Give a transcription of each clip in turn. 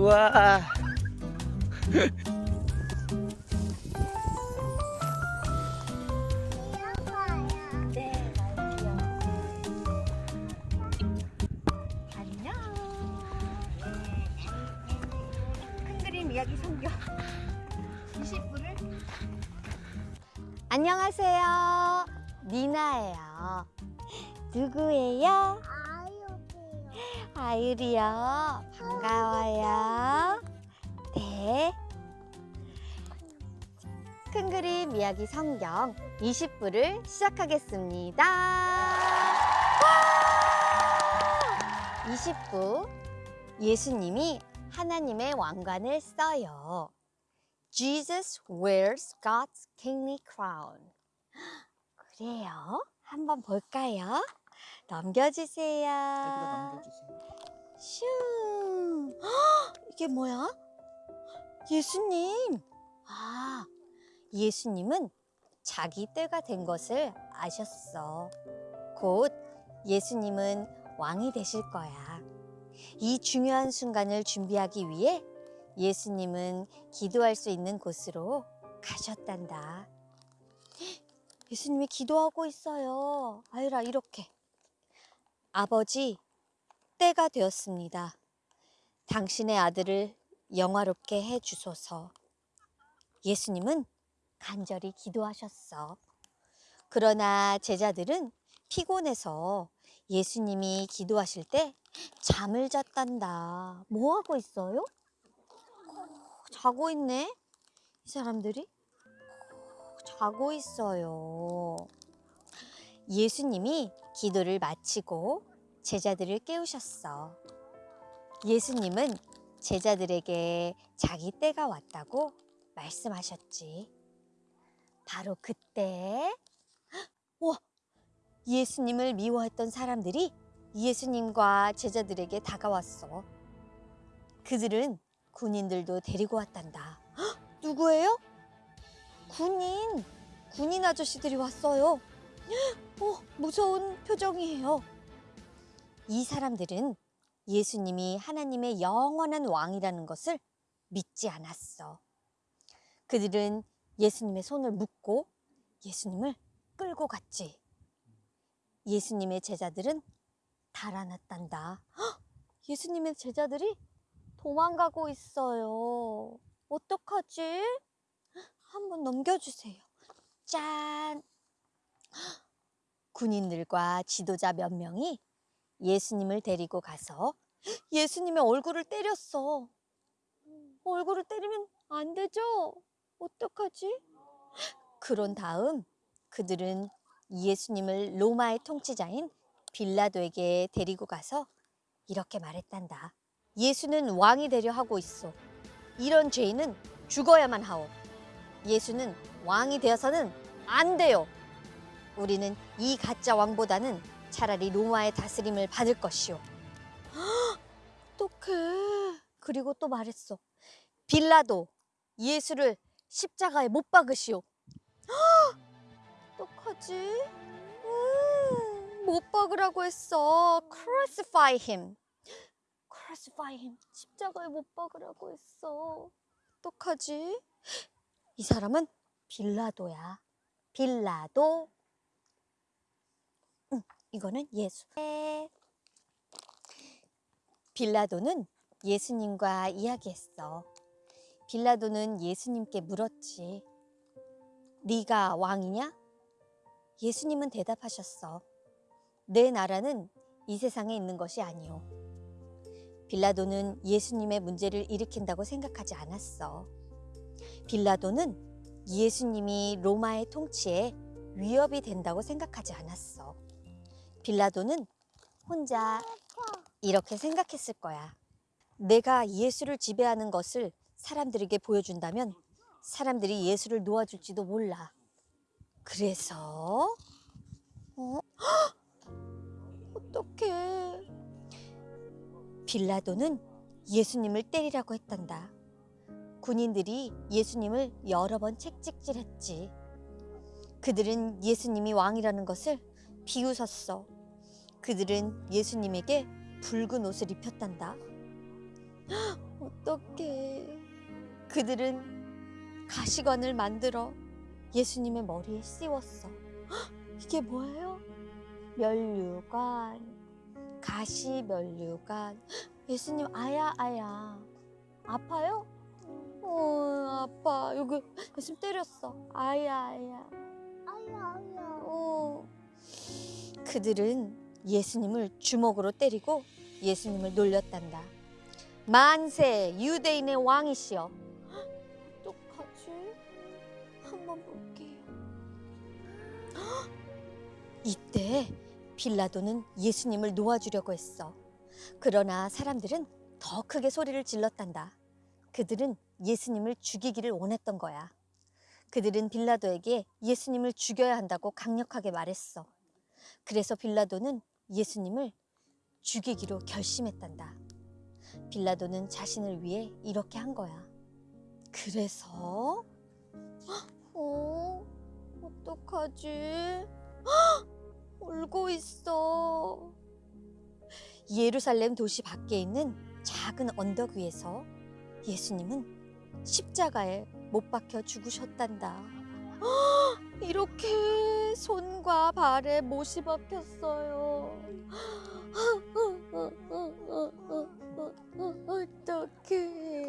우와. 네, 맞아요. 안녕. 큰 그림 이야기 성경 20분을 안녕하세요. 니나예요. 누구예요? 아유리요. 반가워요. 네. 큰 그림 이야기 성경 20부를 시작하겠습니다. 와! 20부 예수님이 하나님의 왕관을 써요. Jesus wears God's kingly crown. 그래요? 한번 볼까요? 넘겨주세요. 넘겨주세요. 슝. 헉, 이게 뭐야? 예수님. 아, 예수님은 자기 때가 된 것을 아셨어. 곧 예수님은 왕이 되실 거야. 이 중요한 순간을 준비하기 위해 예수님은 기도할 수 있는 곳으로 가셨단다. 예수님이 기도하고 있어요. 아유라, 이렇게. 아버지, 때가 되었습니다. 당신의 아들을 영화롭게 해 주소서. 예수님은 간절히 기도하셨어. 그러나 제자들은 피곤해서 예수님이 기도하실 때 잠을 잤단다. 뭐 하고 있어요? 자고 있네. 이 사람들이 자고 있어요. 예수님이 기도를 마치고 제자들을 깨우셨어. 예수님은 제자들에게 자기 때가 왔다고 말씀하셨지. 바로 그때, 와, 예수님을 미워했던 사람들이 예수님과 제자들에게 다가왔어. 그들은 군인들도 데리고 왔단다. 헉, 누구예요? 군인, 군인 아저씨들이 왔어요. 어, 무서운 표정이에요. 이 사람들은 예수님이 하나님의 영원한 왕이라는 것을 믿지 않았어. 그들은 예수님의 손을 묶고 예수님을 끌고 갔지. 예수님의 제자들은 달아났단다. 헉! 예수님의 제자들이 도망가고 있어요. 어떡하지? 한번 넘겨주세요. 짠! 헉! 군인들과 지도자 몇 명이 예수님을 데리고 가서 예수님의 얼굴을 때렸어. 얼굴을 때리면 안 되죠? 어떡하지? 그런 다음 그들은 예수님을 로마의 통치자인 빌라도에게 데리고 가서 이렇게 말했단다. 예수는 왕이 되려 하고 있어. 이런 죄인은 죽어야만 하오. 예수는 왕이 되어서는 안 돼요. 우리는 이 가짜 왕보다는 차라리 로마의 다스림을 받을 것이오. 어떡해. 그리고 또 말했어. 빌라도 예수를 십자가에 못 박으시오. 어떡하지? 음, 못 박으라고 했어. Crucify him. Crucify him. 십자가에 못 박으라고 했어. 어떡하지? 이 사람은 빌라도야. 빌라도. 응, 이거는 예수. 네. 빌라도는 예수님과 이야기했어. 빌라도는 예수님께 물었지. 네가 왕이냐? 예수님은 대답하셨어. 내 나라는 이 세상에 있는 것이 아니오. 빌라도는 예수님의 문제를 일으킨다고 생각하지 않았어. 빌라도는 예수님이 로마의 통치에 위협이 된다고 생각하지 않았어. 빌라도는 혼자 이렇게 생각했을 거야. 내가 예수를 지배하는 것을 사람들에게 보여준다면 사람들이 예수를 놓아줄지도 몰라. 그래서 어? 어떡해. 빌라도는 예수님을 때리라고 했단다. 군인들이 예수님을 여러 번 채찍질했지. 그들은 예수님이 왕이라는 것을 비웃었어. 그들은 예수님에게 붉은 옷을 입혔단다. 어떡해. 그들은 가시관을 만들어 예수님의 머리에 씌웠어. 헉, 이게 뭐예요? 면류관, 가시 면류관. 헉, 예수님 아야 아야. 아파요? 어 아파. 여기 예수님 때렸어. 아야 아야. 아야 아야. 어. 그들은 예수님을 주먹으로 때리고 예수님을 놀렸단다. 만세 유대인의 왕이시여. 어떡하지? 한번 볼게요. 헉! 이때 빌라도는 예수님을 놓아주려고 했어. 그러나 사람들은 더 크게 소리를 질렀단다. 그들은 예수님을 죽이기를 원했던 거야. 그들은 빌라도에게 예수님을 죽여야 한다고 강력하게 말했어. 그래서 빌라도는 예수님을 죽이기로 결심했단다. 빌라도는 자신을 위해 이렇게 한 거야. 그래서 어 어떡하지? 헉! 울고 있어. 예루살렘 도시 밖에 있는 작은 언덕 위에서 예수님은 십자가에 못 박혀 죽으셨단다. 헉! 이렇게 손과 발에 못이 박혔어요. 어떡해.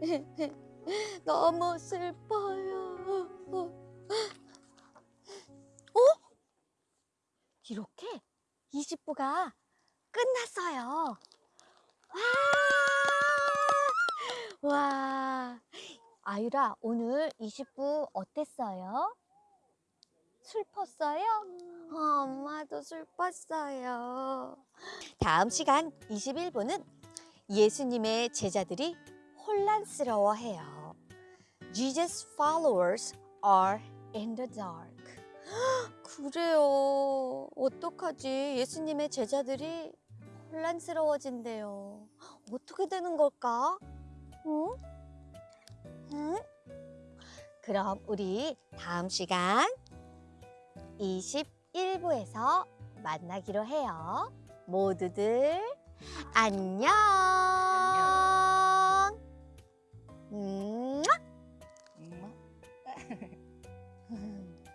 너무 슬퍼요. 어? 이렇게 20부가 끝났어요. 와! 와! 아유라, 오늘 20부 어땠어요? 슬펐어요? 어, 엄마도 슬펐어요. 다음 시간 21부는 예수님의 제자들이 혼란스러워해요. Jesus followers are in the dark. 그래요. 어떡하지? 예수님의 제자들이 혼란스러워진대요. 어떻게 되는 걸까? 응? 응? 그럼 우리 다음 시간 21부에서 만나기로 해요. 모두들 안녕. 안녕. 음.